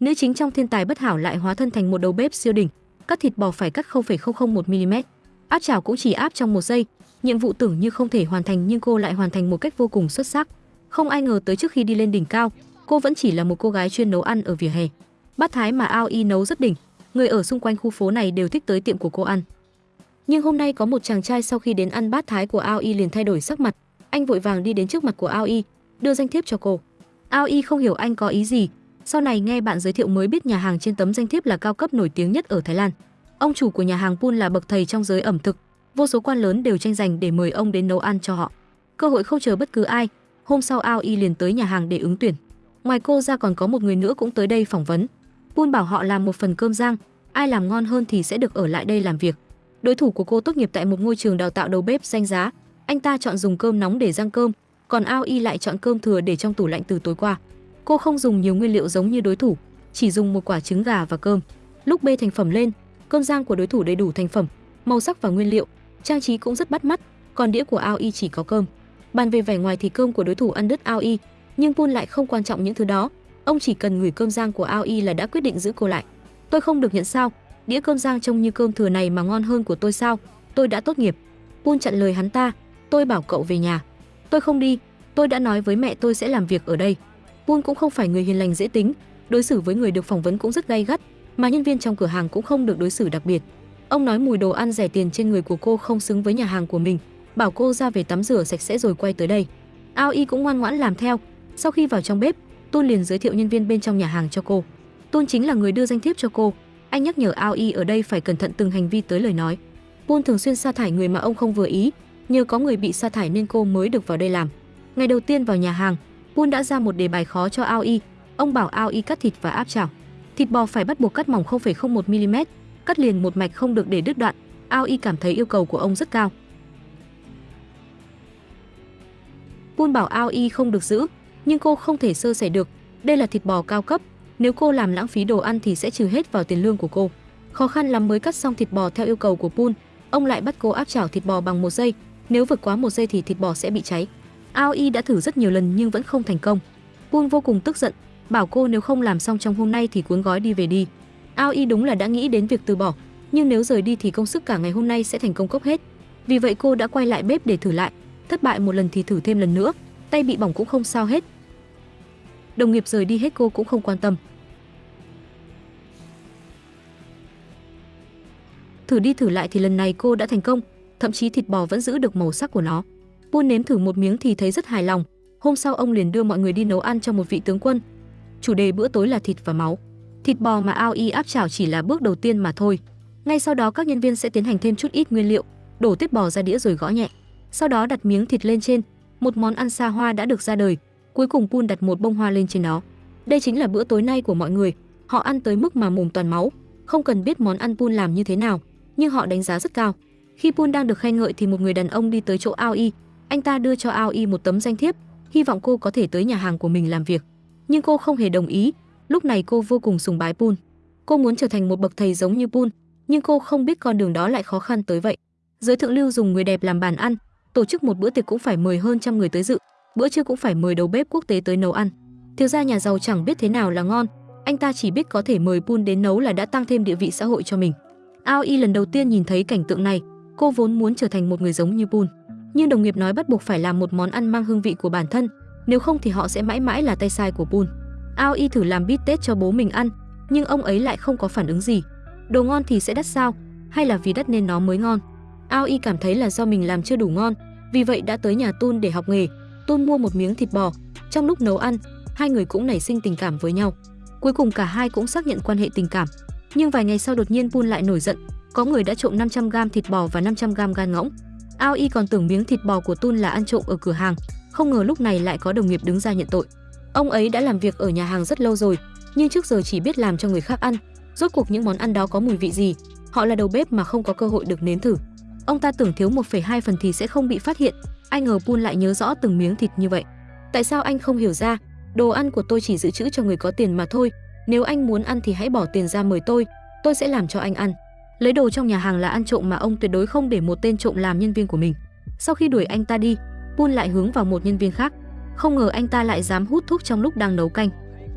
Nữ chính trong thiên tài bất hảo lại hóa thân thành một đầu bếp siêu đỉnh, cắt thịt bò phải cắt 0,001 mm. Áp chảo cũng chỉ áp trong một giây, nhiệm vụ tưởng như không thể hoàn thành nhưng cô lại hoàn thành một cách vô cùng xuất sắc. Không ai ngờ tới trước khi đi lên đỉnh cao, cô vẫn chỉ là một cô gái chuyên nấu ăn ở vỉa hè. Bát thái mà Ao Y nấu rất đỉnh, người ở xung quanh khu phố này đều thích tới tiệm của cô ăn. Nhưng hôm nay có một chàng trai sau khi đến ăn bát thái của Ao Y liền thay đổi sắc mặt, anh vội vàng đi đến trước mặt của Ao Y, đưa danh thiếp cho cô. Ao Y không hiểu anh có ý gì, sau này nghe bạn giới thiệu mới biết nhà hàng trên tấm danh thiếp là cao cấp nổi tiếng nhất ở Thái Lan. Ông chủ của nhà hàng Pun là bậc thầy trong giới ẩm thực, vô số quan lớn đều tranh giành để mời ông đến nấu ăn cho họ. Cơ hội không chờ bất cứ ai, hôm sau Ao Y liền tới nhà hàng để ứng tuyển. Ngoài cô ra còn có một người nữa cũng tới đây phỏng vấn. Pun bảo họ làm một phần cơm rang, ai làm ngon hơn thì sẽ được ở lại đây làm việc. Đối thủ của cô tốt nghiệp tại một ngôi trường đào tạo đầu bếp danh giá, anh ta chọn dùng cơm nóng để rang cơm, còn Ao Y lại chọn cơm thừa để trong tủ lạnh từ tối qua. Cô không dùng nhiều nguyên liệu giống như đối thủ, chỉ dùng một quả trứng gà và cơm. Lúc bê thành phẩm lên, cơm rang của đối thủ đầy đủ thành phẩm, màu sắc và nguyên liệu, trang trí cũng rất bắt mắt, còn đĩa của Ao Y chỉ có cơm. Bàn về vẻ ngoài thì cơm của đối thủ ăn đứt Ao Y, nhưng Pun lại không quan trọng những thứ đó, ông chỉ cần ngửi cơm rang của Ao Y là đã quyết định giữ cô lại. Tôi không được nhận sao? Đĩa cơm rang trông như cơm thừa này mà ngon hơn của tôi sao? Tôi đã tốt nghiệp. Pun chặn lời hắn ta, tôi bảo cậu về nhà. Tôi không đi, tôi đã nói với mẹ tôi sẽ làm việc ở đây. Pun cũng không phải người hiền lành dễ tính, đối xử với người được phỏng vấn cũng rất gay gắt, mà nhân viên trong cửa hàng cũng không được đối xử đặc biệt. Ông nói mùi đồ ăn rẻ tiền trên người của cô không xứng với nhà hàng của mình, bảo cô ra về tắm rửa sạch sẽ rồi quay tới đây. Ao Y cũng ngoan ngoãn làm theo. Sau khi vào trong bếp, Tôn liền giới thiệu nhân viên bên trong nhà hàng cho cô. Tôn chính là người đưa danh thiếp cho cô. Anh nhắc nhở Ao Y ở đây phải cẩn thận từng hành vi tới lời nói. Tôn thường xuyên sa thải người mà ông không vừa ý, nhờ có người bị sa thải nên cô mới được vào đây làm. Ngày đầu tiên vào nhà hàng, Pun đã ra một đề bài khó cho Ao Y. Ông bảo Ao Y cắt thịt và áp chảo. Thịt bò phải bắt buộc cắt mỏng 0,01 mm, cắt liền một mạch không được để đứt đoạn. Ao Y cảm thấy yêu cầu của ông rất cao. Pun bảo Ao Y không được giữ, nhưng cô không thể sơ sẩy được. Đây là thịt bò cao cấp, nếu cô làm lãng phí đồ ăn thì sẽ trừ hết vào tiền lương của cô. Khó khăn lắm mới cắt xong thịt bò theo yêu cầu của Pun, ông lại bắt cô áp chảo thịt bò bằng một giây, nếu vượt quá một giây thì thịt bò sẽ bị cháy. Ao Y đã thử rất nhiều lần nhưng vẫn không thành công. Buôn vô cùng tức giận, bảo cô nếu không làm xong trong hôm nay thì cuốn gói đi về đi. Ao Y đúng là đã nghĩ đến việc từ bỏ, nhưng nếu rời đi thì công sức cả ngày hôm nay sẽ thành công cốc hết. Vì vậy cô đã quay lại bếp để thử lại, thất bại một lần thì thử thêm lần nữa, tay bị bỏng cũng không sao hết. Đồng nghiệp rời đi hết cô cũng không quan tâm. Thử đi thử lại thì lần này cô đã thành công, thậm chí thịt bò vẫn giữ được màu sắc của nó. Pun nếm thử một miếng thì thấy rất hài lòng. Hôm sau ông liền đưa mọi người đi nấu ăn cho một vị tướng quân. Chủ đề bữa tối là thịt và máu. Thịt bò mà ao y áp chảo chỉ là bước đầu tiên mà thôi. Ngay sau đó các nhân viên sẽ tiến hành thêm chút ít nguyên liệu, đổ tiết bò ra đĩa rồi gõ nhẹ. Sau đó đặt miếng thịt lên trên, một món ăn xa hoa đã được ra đời. Cuối cùng Pun đặt một bông hoa lên trên đó. Đây chính là bữa tối nay của mọi người. Họ ăn tới mức mà mồm toàn máu, không cần biết món ăn Pun làm như thế nào, nhưng họ đánh giá rất cao. Khi Pun đang được khen ngợi thì một người đàn ông đi tới chỗ Ao Y, anh ta đưa cho Ao Y một tấm danh thiếp, hy vọng cô có thể tới nhà hàng của mình làm việc. Nhưng cô không hề đồng ý, lúc này cô vô cùng sùng bái Pun. Cô muốn trở thành một bậc thầy giống như Pun, nhưng cô không biết con đường đó lại khó khăn tới vậy. Giới thượng lưu dùng người đẹp làm bàn ăn, tổ chức một bữa tiệc cũng phải mời hơn trăm người tới dự, bữa trưa cũng phải mời đầu bếp quốc tế tới nấu ăn. Thiếu gia nhà giàu chẳng biết thế nào là ngon, anh ta chỉ biết có thể mời Pun đến nấu là đã tăng thêm địa vị xã hội cho mình. Ao Y lần đầu tiên nhìn thấy cảnh tượng này, cô vốn muốn trở thành một người giống như Pun nhưng đồng nghiệp nói bắt buộc phải làm một món ăn mang hương vị của bản thân, nếu không thì họ sẽ mãi mãi là tay sai của Pun. Ao Y thử làm bít tết cho bố mình ăn, nhưng ông ấy lại không có phản ứng gì. Đồ ngon thì sẽ đắt sao, hay là vì đắt nên nó mới ngon? Ao Y cảm thấy là do mình làm chưa đủ ngon, vì vậy đã tới nhà Tun để học nghề. Tun mua một miếng thịt bò, trong lúc nấu ăn, hai người cũng nảy sinh tình cảm với nhau. Cuối cùng cả hai cũng xác nhận quan hệ tình cảm. Nhưng vài ngày sau đột nhiên Pun lại nổi giận, có người đã trộm 500g thịt bò và 500g gan ngỗng. Ao Y còn tưởng miếng thịt bò của Tun là ăn trộm ở cửa hàng, không ngờ lúc này lại có đồng nghiệp đứng ra nhận tội. Ông ấy đã làm việc ở nhà hàng rất lâu rồi, nhưng trước giờ chỉ biết làm cho người khác ăn. Rốt cuộc những món ăn đó có mùi vị gì? Họ là đầu bếp mà không có cơ hội được nếm thử. Ông ta tưởng thiếu 1,2 phần thì sẽ không bị phát hiện, ai ngờ Pun lại nhớ rõ từng miếng thịt như vậy. Tại sao anh không hiểu ra? Đồ ăn của tôi chỉ dự trữ cho người có tiền mà thôi. Nếu anh muốn ăn thì hãy bỏ tiền ra mời tôi, tôi sẽ làm cho anh ăn. Lấy đồ trong nhà hàng là ăn trộm mà ông tuyệt đối không để một tên trộm làm nhân viên của mình. Sau khi đuổi anh ta đi, Pun lại hướng vào một nhân viên khác. Không ngờ anh ta lại dám hút thuốc trong lúc đang nấu canh.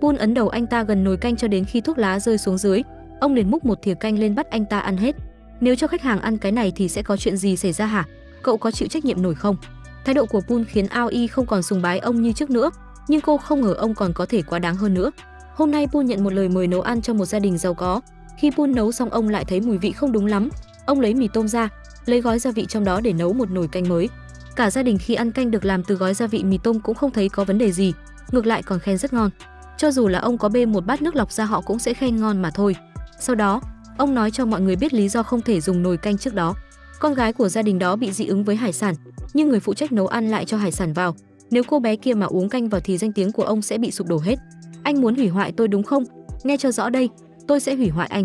Pun ấn đầu anh ta gần nồi canh cho đến khi thuốc lá rơi xuống dưới, ông liền múc một thìa canh lên bắt anh ta ăn hết. Nếu cho khách hàng ăn cái này thì sẽ có chuyện gì xảy ra hả? Cậu có chịu trách nhiệm nổi không? Thái độ của Pun khiến Ao Y không còn sùng bái ông như trước nữa, nhưng cô không ngờ ông còn có thể quá đáng hơn nữa. Hôm nay Pun nhận một lời mời nấu ăn cho một gia đình giàu có. Khi Pun nấu xong ông lại thấy mùi vị không đúng lắm. Ông lấy mì tôm ra, lấy gói gia vị trong đó để nấu một nồi canh mới. Cả gia đình khi ăn canh được làm từ gói gia vị mì tôm cũng không thấy có vấn đề gì, ngược lại còn khen rất ngon. Cho dù là ông có bê một bát nước lọc ra họ cũng sẽ khen ngon mà thôi. Sau đó, ông nói cho mọi người biết lý do không thể dùng nồi canh trước đó. Con gái của gia đình đó bị dị ứng với hải sản, nhưng người phụ trách nấu ăn lại cho hải sản vào. Nếu cô bé kia mà uống canh vào thì danh tiếng của ông sẽ bị sụp đổ hết. Anh muốn hủy hoại tôi đúng không? Nghe cho rõ đây, tôi sẽ hủy hoại anh.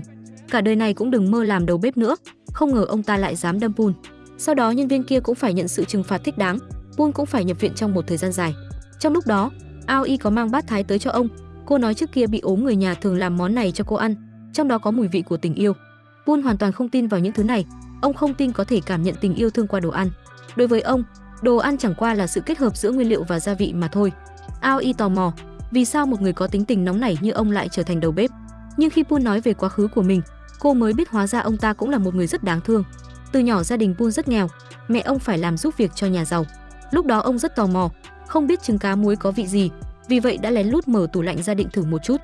Cả đời này cũng đừng mơ làm đầu bếp nữa. Không ngờ ông ta lại dám đâm Pun. Sau đó nhân viên kia cũng phải nhận sự trừng phạt thích đáng. Pun cũng phải nhập viện trong một thời gian dài. Trong lúc đó, Ao Y có mang bát thái tới cho ông. Cô nói trước kia bị ốm người nhà thường làm món này cho cô ăn, trong đó có mùi vị của tình yêu. Pun hoàn toàn không tin vào những thứ này. Ông không tin có thể cảm nhận tình yêu thương qua đồ ăn. Đối với ông, đồ ăn chẳng qua là sự kết hợp giữa nguyên liệu và gia vị mà thôi. Ao Y tò mò, vì sao một người có tính tình nóng nảy như ông lại trở thành đầu bếp? Nhưng khi Pun nói về quá khứ của mình, cô mới biết hóa ra ông ta cũng là một người rất đáng thương. Từ nhỏ gia đình Pun rất nghèo, mẹ ông phải làm giúp việc cho nhà giàu. Lúc đó ông rất tò mò, không biết trứng cá muối có vị gì, vì vậy đã lén lút mở tủ lạnh gia định thử một chút.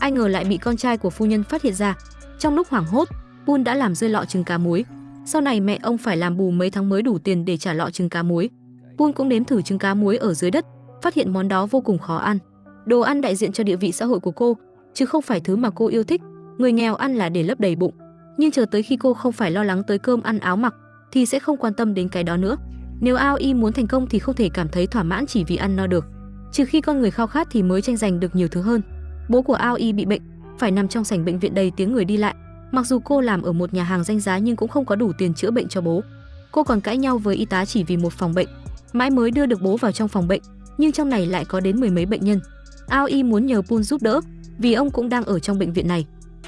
Ai ngờ lại bị con trai của phu nhân phát hiện ra. Trong lúc hoảng hốt, Pun đã làm rơi lọ trứng cá muối. Sau này mẹ ông phải làm bù mấy tháng mới đủ tiền để trả lọ trứng cá muối. Pun cũng nếm thử trứng cá muối ở dưới đất, phát hiện món đó vô cùng khó ăn. Đồ ăn đại diện cho địa vị xã hội của cô, chứ không phải thứ mà cô yêu thích. Người nghèo ăn là để lấp đầy bụng, nhưng chờ tới khi cô không phải lo lắng tới cơm ăn áo mặc thì sẽ không quan tâm đến cái đó nữa. Nếu ao y muốn thành công thì không thể cảm thấy thỏa mãn chỉ vì ăn no được, trừ khi con người khao khát thì mới tranh giành được nhiều thứ hơn. Bố của ao y bị bệnh, phải nằm trong sảnh bệnh viện đầy tiếng người đi lại. Mặc dù cô làm ở một nhà hàng danh giá nhưng cũng không có đủ tiền chữa bệnh cho bố. Cô còn cãi nhau với y tá chỉ vì một phòng bệnh, mãi mới đưa được bố vào trong phòng bệnh, nhưng trong này lại có đến mười mấy bệnh nhân. Ao y muốn nhờ Pun giúp đỡ, vì ông cũng đang ở trong bệnh viện này.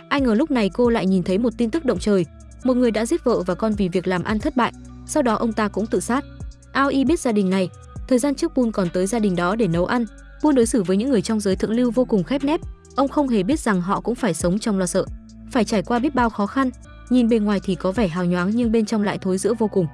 Ai ngờ lúc này cô lại nhìn thấy một tin tức động trời, một người đã giết vợ và con vì việc làm ăn thất bại, sau đó ông ta cũng tự sát. Ao Y biết gia đình này, thời gian trước Pun còn tới gia đình đó để nấu ăn. Pun đối xử với những người trong giới thượng lưu vô cùng khép nép, ông không hề biết rằng họ cũng phải sống trong lo sợ, phải trải qua biết bao khó khăn. Nhìn bề ngoài thì có vẻ hào nhoáng nhưng bên trong lại thối rữa vô cùng.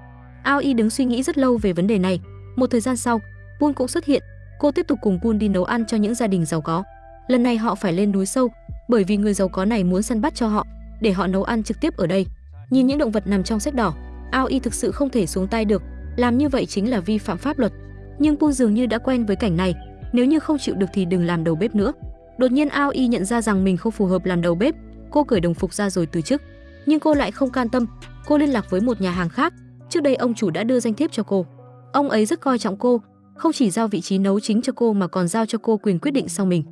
Ao Y đứng suy nghĩ rất lâu về vấn đề này. Một thời gian sau, Pun cũng xuất hiện. Cô tiếp tục cùng Pun đi nấu ăn cho những gia đình giàu có. Lần này họ phải lên núi sâu, bởi vì người giàu có này muốn săn bắt cho họ, để họ nấu ăn trực tiếp ở đây. Nhìn những động vật nằm trong sách đỏ, Ao Y thực sự không thể xuống tay được, làm như vậy chính là vi phạm pháp luật. Nhưng pu dường như đã quen với cảnh này, nếu như không chịu được thì đừng làm đầu bếp nữa. Đột nhiên Ao Y nhận ra rằng mình không phù hợp làm đầu bếp, cô cởi đồng phục ra rồi từ chức. Nhưng cô lại không can tâm, cô liên lạc với một nhà hàng khác, trước đây ông chủ đã đưa danh thiếp cho cô. Ông ấy rất coi trọng cô, không chỉ giao vị trí nấu chính cho cô mà còn giao cho cô quyền quyết định sau mình.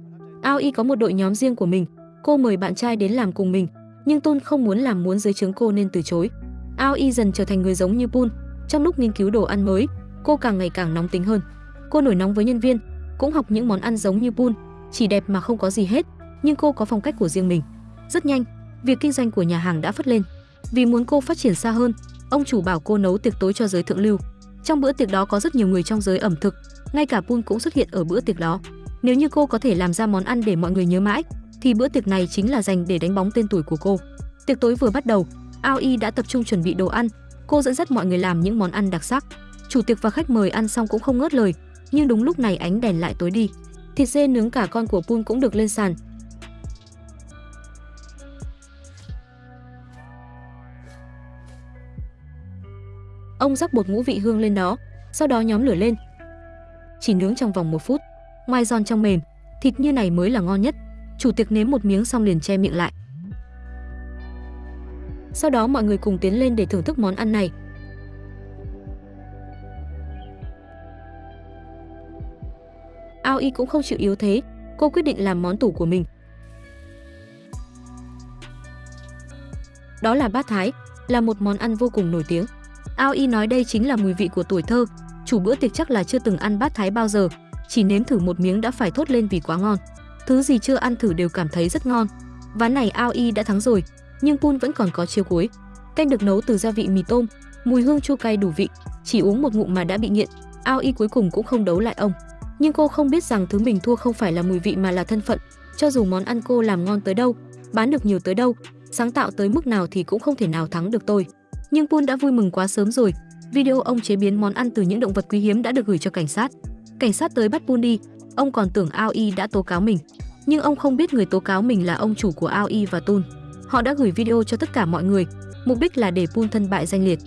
Ao Y có một đội nhóm riêng của mình, cô mời bạn trai đến làm cùng mình, nhưng Tôn không muốn làm muốn dưới trướng cô nên từ chối. Ao Y dần trở thành người giống như Pun, trong lúc nghiên cứu đồ ăn mới, cô càng ngày càng nóng tính hơn. Cô nổi nóng với nhân viên, cũng học những món ăn giống như Pun, chỉ đẹp mà không có gì hết, nhưng cô có phong cách của riêng mình. Rất nhanh, việc kinh doanh của nhà hàng đã phất lên. Vì muốn cô phát triển xa hơn, ông chủ bảo cô nấu tiệc tối cho giới thượng lưu. Trong bữa tiệc đó có rất nhiều người trong giới ẩm thực, ngay cả Pun cũng xuất hiện ở bữa tiệc đó. Nếu như cô có thể làm ra món ăn để mọi người nhớ mãi, thì bữa tiệc này chính là dành để đánh bóng tên tuổi của cô. Tiệc tối vừa bắt đầu, Ao Y đã tập trung chuẩn bị đồ ăn, cô dẫn dắt mọi người làm những món ăn đặc sắc. Chủ tiệc và khách mời ăn xong cũng không ngớt lời, nhưng đúng lúc này ánh đèn lại tối đi. Thịt dê nướng cả con của Pun cũng được lên sàn. Ông rắc bột ngũ vị hương lên đó, sau đó nhóm lửa lên. Chỉ nướng trong vòng một phút ngoài giòn trong mềm, thịt như này mới là ngon nhất. Chủ tiệc nếm một miếng xong liền che miệng lại. Sau đó mọi người cùng tiến lên để thưởng thức món ăn này. Ao Y cũng không chịu yếu thế, cô quyết định làm món tủ của mình. Đó là bát thái, là một món ăn vô cùng nổi tiếng. Ao Y nói đây chính là mùi vị của tuổi thơ, chủ bữa tiệc chắc là chưa từng ăn bát thái bao giờ, chỉ nếm thử một miếng đã phải thốt lên vì quá ngon. Thứ gì chưa ăn thử đều cảm thấy rất ngon. Ván này Ao Y đã thắng rồi, nhưng Pun vẫn còn có chiêu cuối. Canh được nấu từ gia vị mì tôm, mùi hương chua cay đủ vị, chỉ uống một ngụm mà đã bị nghiện. Ao Y cuối cùng cũng không đấu lại ông. Nhưng cô không biết rằng thứ mình thua không phải là mùi vị mà là thân phận. Cho dù món ăn cô làm ngon tới đâu, bán được nhiều tới đâu, sáng tạo tới mức nào thì cũng không thể nào thắng được tôi. Nhưng Pun đã vui mừng quá sớm rồi. Video ông chế biến món ăn từ những động vật quý hiếm đã được gửi cho cảnh sát. Cảnh sát tới bắt Bundy, ông còn tưởng Ao Y đã tố cáo mình. Nhưng ông không biết người tố cáo mình là ông chủ của Ao Y và Tun. Họ đã gửi video cho tất cả mọi người, mục đích là để Pun thân bại danh liệt.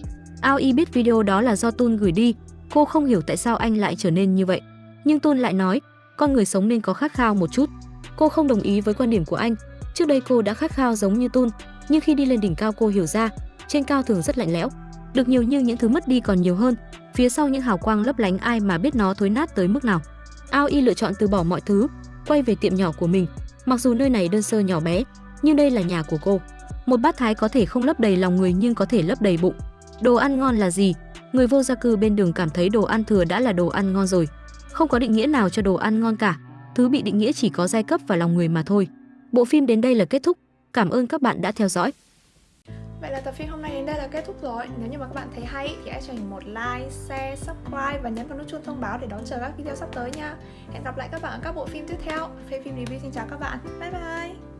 Ao Y biết video đó là do Tun gửi đi, cô không hiểu tại sao anh lại trở nên như vậy. Nhưng Tun lại nói, con người sống nên có khát khao một chút. Cô không đồng ý với quan điểm của anh. Trước đây cô đã khát khao giống như Tun, nhưng khi đi lên đỉnh cao cô hiểu ra, trên cao thường rất lạnh lẽo. Được nhiều như những thứ mất đi còn nhiều hơn, phía sau những hào quang lấp lánh ai mà biết nó thối nát tới mức nào. Ao Y lựa chọn từ bỏ mọi thứ, quay về tiệm nhỏ của mình. Mặc dù nơi này đơn sơ nhỏ bé, nhưng đây là nhà của cô. Một bát thái có thể không lấp đầy lòng người nhưng có thể lấp đầy bụng. Đồ ăn ngon là gì? Người vô gia cư bên đường cảm thấy đồ ăn thừa đã là đồ ăn ngon rồi. Không có định nghĩa nào cho đồ ăn ngon cả. Thứ bị định nghĩa chỉ có giai cấp và lòng người mà thôi. Bộ phim đến đây là kết thúc. Cảm ơn các bạn đã theo dõi. Vậy là tập phim hôm nay đến đây là kết thúc rồi. Nếu như mà các bạn thấy hay thì hãy cho mình một like, share, subscribe và nhấn vào nút chuông thông báo để đón chờ các video sắp tới nha. Hẹn gặp lại các bạn ở các bộ phim tiếp theo. Phê phim review xin chào các bạn. Bye bye!